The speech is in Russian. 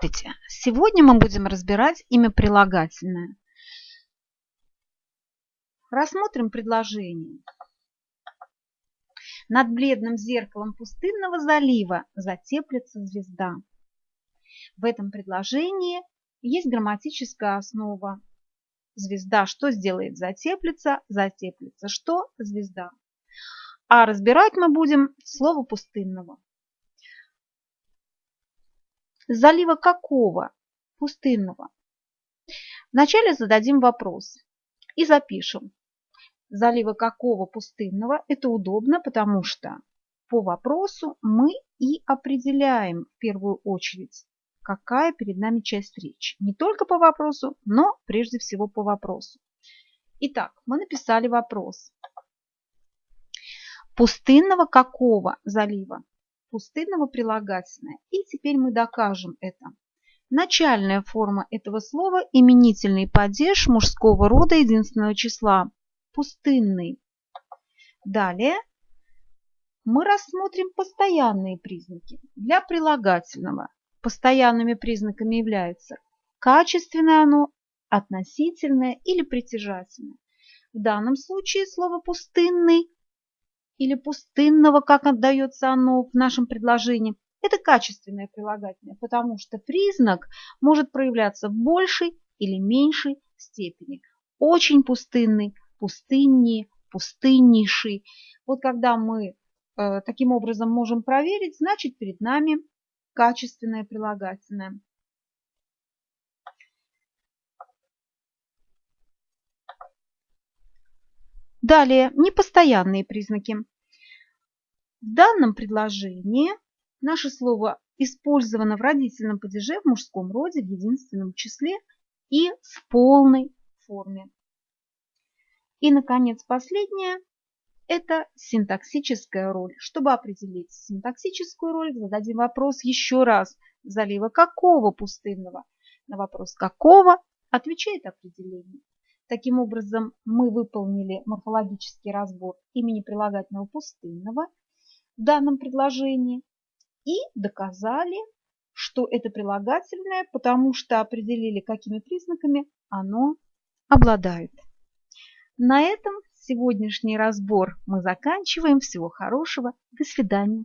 Здравствуйте! Сегодня мы будем разбирать имя прилагательное. Рассмотрим предложение. Над бледным зеркалом пустынного залива затеплится звезда. В этом предложении есть грамматическая основа. Звезда что сделает? Затеплится. Затеплится что? Звезда. А разбирать мы будем слово пустынного. Залива какого? Пустынного. Вначале зададим вопрос и запишем. Залива какого пустынного? Это удобно, потому что по вопросу мы и определяем в первую очередь, какая перед нами часть речи. Не только по вопросу, но прежде всего по вопросу. Итак, мы написали вопрос. Пустынного какого залива? Пустынного прилагательное. И теперь мы докажем это. Начальная форма этого слова – именительный падеж мужского рода единственного числа. Пустынный. Далее мы рассмотрим постоянные признаки. Для прилагательного постоянными признаками являются качественное оно, относительное или притяжательное. В данном случае слово «пустынный» или пустынного, как отдается оно в нашем предложении, это качественное прилагательное, потому что признак может проявляться в большей или меньшей степени. Очень пустынный, пустыннее, пустыннейший. Вот когда мы э, таким образом можем проверить, значит перед нами качественное прилагательное. Далее, непостоянные признаки. В данном предложении наше слово использовано в родительном падеже в мужском роде в единственном числе и в полной форме. И, наконец, последнее – это синтаксическая роль. Чтобы определить синтаксическую роль, зададим вопрос еще раз. Залива какого пустынного? На вопрос какого отвечает определение. Таким образом, мы выполнили морфологический разбор имени прилагательного пустынного в данном предложении и доказали, что это прилагательное, потому что определили, какими признаками оно обладает. На этом сегодняшний разбор мы заканчиваем. Всего хорошего. До свидания.